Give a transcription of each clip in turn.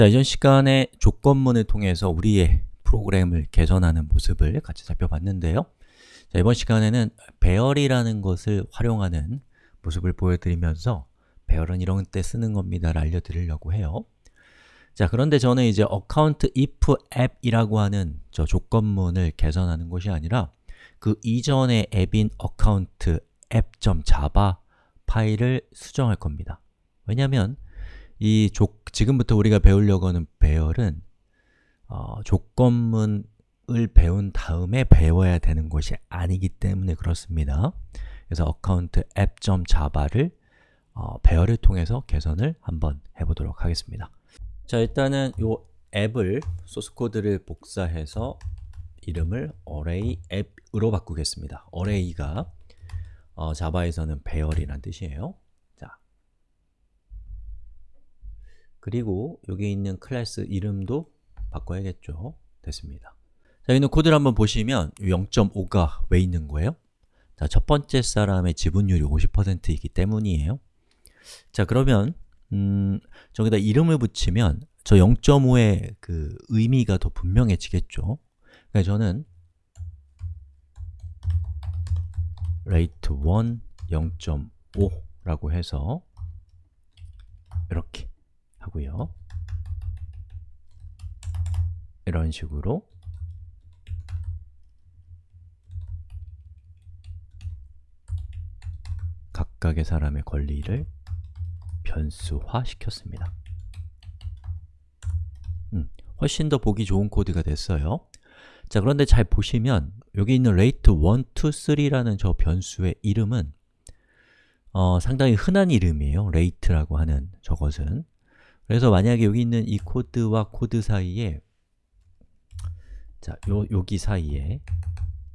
자, 이전 시간에 조건문을 통해서 우리의 프로그램을 개선하는 모습을 같이 살펴봤는데요. 자, 이번 시간에는 배열이라는 것을 활용하는 모습을 보여드리면서 배열은 이런 때 쓰는 겁니다를 알려드리려고 해요. 자, 그런데 저는 이제 account if app이라고 하는 저 조건문을 개선하는 것이 아니라 그 이전의 앱인 account app.java 파일을 수정할 겁니다. 왜냐하면 이 조, 지금부터 우리가 배우려고 하는 배열은 어, 조건문을 배운 다음에 배워야 되는 것이 아니기 때문에 그렇습니다. 그래서 account app.java를 어, 배열을 통해서 개선을 한번 해보도록 하겠습니다. 자, 일단은 이 앱을, 소스 코드를 복사해서 이름을 array app으로 바꾸겠습니다. array가 어, 자바에서는 배열이란 뜻이에요 자, 그리고 여기 있는 클래스 이름도 바꿔야겠죠. 됐습니다. 자, 있는 코드를 한번 보시면 0.5가 왜 있는 거예요? 자, 첫 번째 사람의 지분율이 50%이기 때문이에요. 자, 그러면 음, 저기다 이름을 붙이면 저 0.5의 그 의미가 더 분명해지겠죠. 그러니까 저는 rate 1 0.5라고 해서 이렇게 하고요 이런 식으로. 각각의 사람의 권리를 변수화 시켰습니다. 음, 훨씬 더 보기 좋은 코드가 됐어요. 자, 그런데 잘 보시면 여기 있는 rate 1, 2, 3라는 저 변수의 이름은 어, 상당히 흔한 이름이에요. rate라고 하는 저것은. 그래서 만약에 여기 있는 이 코드와 코드 사이에 자, 요, 여기 사이에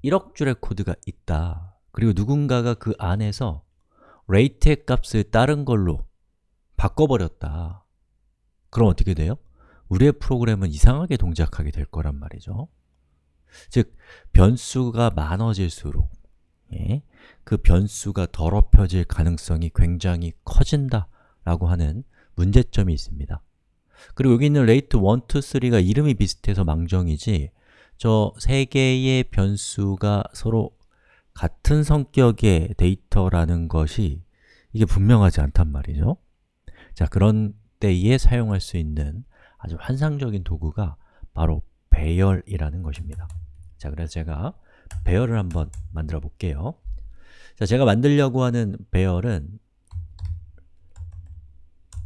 1억 줄의 코드가 있다. 그리고 누군가가 그 안에서 rate의 값을 다른 걸로 바꿔버렸다. 그럼 어떻게 돼요? 우리의 프로그램은 이상하게 동작하게 될 거란 말이죠. 즉, 변수가 많아질수록 예, 그 변수가 더럽혀질 가능성이 굉장히 커진다 라고 하는 문제점이 있습니다. 그리고 여기 있는 rate 1, 2, 3가 이름이 비슷해서 망정이지 저 세 개의 변수가 서로 같은 성격의 데이터라는 것이 이게 분명하지 않단 말이죠. 자, 그런 때에 사용할 수 있는 아주 환상적인 도구가 바로 배열이라는 것입니다. 자, 그래서 제가 배열을 한번 만들어 볼게요. 자, 제가 만들려고 하는 배열은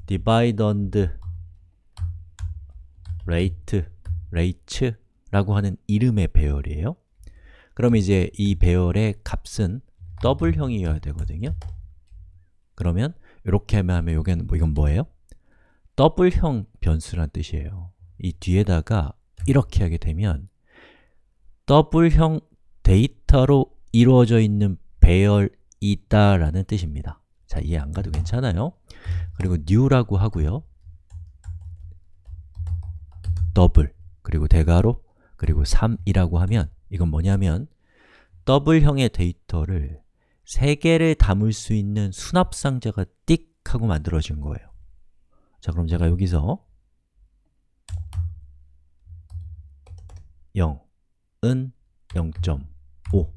divide and rate, rate 라고 하는 이름의 배열이에요. 그럼 이제 이 배열의 값은 더블형이어야 되거든요. 그러면 이렇게 하면 이건, 이건 뭐예요? 더블형 변수란 뜻이에요. 이 뒤에다가 이렇게 하게 되면 더블형 데이터로 이루어져 있는 배열이다 라는 뜻입니다. 자, 이해 안 가도 괜찮아요? 그리고 new라고 하고요. 더블, 그리고 대괄호, 그리고 3이라고 하면 이건 뭐냐면 더블형의 데이터를 3개를 담을 수 있는 수납 상자가 띡 하고 만들어진 거예요. 자, 그럼 제가 여기서 0, 은 0.5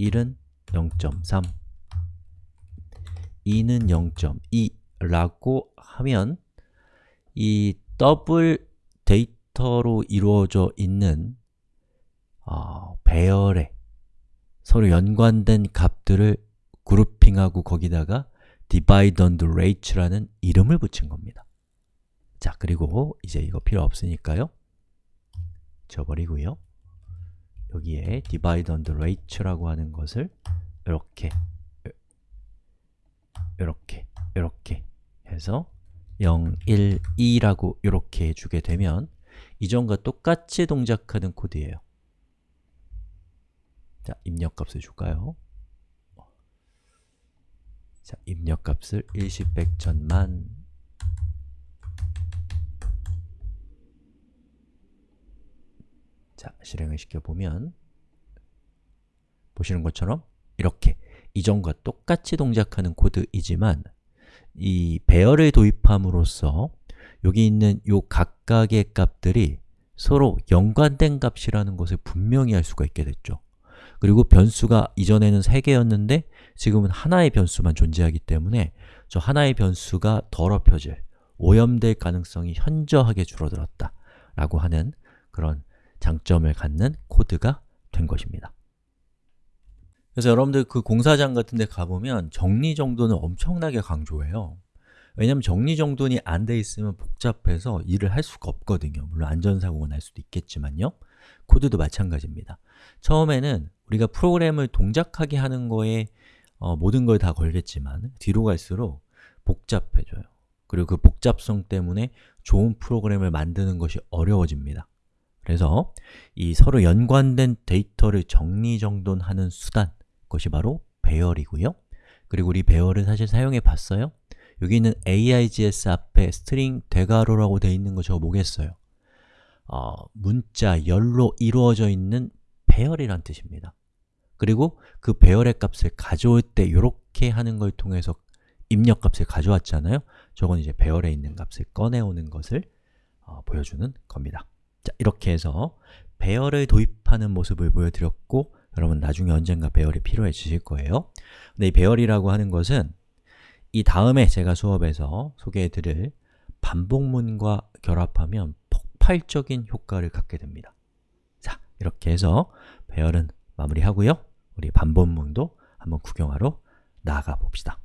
1은 0.3 2는 0.2 라고 하면 이 더블 데이터 로 이루어져 있는 어, 배열에 서로 연관된 값들을 grouping하고 거기다가 dividend rate라는 이름을 붙인 겁니다. 자, 그리고 이제 이거 필요 없으니까요. 지워버리고요. 여기에 dividend rate라고 하는 것을 이렇게 이렇게 이렇게 해서 0, 1, 2라고 이렇게 해주게 되면 이전과 똑같이 동작하는 코드예요 자, 입력값을 줄까요? 자, 입력값을 일십, 백, 천만 자, 실행을 시켜보면 보시는 것처럼 이렇게 이전과 똑같이 동작하는 코드이지만 이 배열을 도입함으로써 여기 있는 요 각각의 값들이 서로 연관된 값이라는 것을 분명히 알 수가 있게 됐죠. 그리고 변수가 이전에는 3개였는데 지금은 하나의 변수만 존재하기 때문에 저 하나의 변수가 더럽혀질, 오염될 가능성이 현저하게 줄어들었다 라고 하는 그런 장점을 갖는 코드가 된 것입니다. 그래서 여러분들 그 공사장 같은 데 가보면 정리정돈을 엄청나게 강조해요. 왜냐면 정리정돈이 안 돼 있으면 복잡해서 일을 할 수가 없거든요. 물론 안전사고가 날 수도 있겠지만요. 코드도 마찬가지입니다. 처음에는 우리가 프로그램을 동작하게 하는 거에 어, 모든 걸 다 걸겠지만 뒤로 갈수록 복잡해져요. 그리고 그 복잡성 때문에 좋은 프로그램을 만드는 것이 어려워집니다. 그래서 이 서로 연관된 데이터를 정리정돈하는 수단, 그것이 바로 배열이고요. 그리고 우리 배열을 사실 사용해 봤어요. 여기 있는 args 앞에 String 대괄호라고 되어 있는 거 저거 뭐겠어요? 어, 문자, 열로 이루어져 있는 배열이란 뜻입니다. 그리고 그 배열의 값을 가져올 때 이렇게 하는 걸 통해서 입력 값을 가져왔잖아요. 저건 이제 배열에 있는 값을 꺼내오는 것을 어, 보여주는 겁니다. 자, 이렇게 해서 배열을 도입하는 모습을 보여드렸고 여러분 나중에 언젠가 배열이 필요해지실 거예요. 근데 이 배열이라고 하는 것은 이 다음에 제가 수업에서 소개해드릴 반복문과 결합하면 폭발적인 효과를 갖게 됩니다. 자, 이렇게 해서 배열은 마무리하고요. 우리 반복문도 한번 구경하러 나가 봅시다.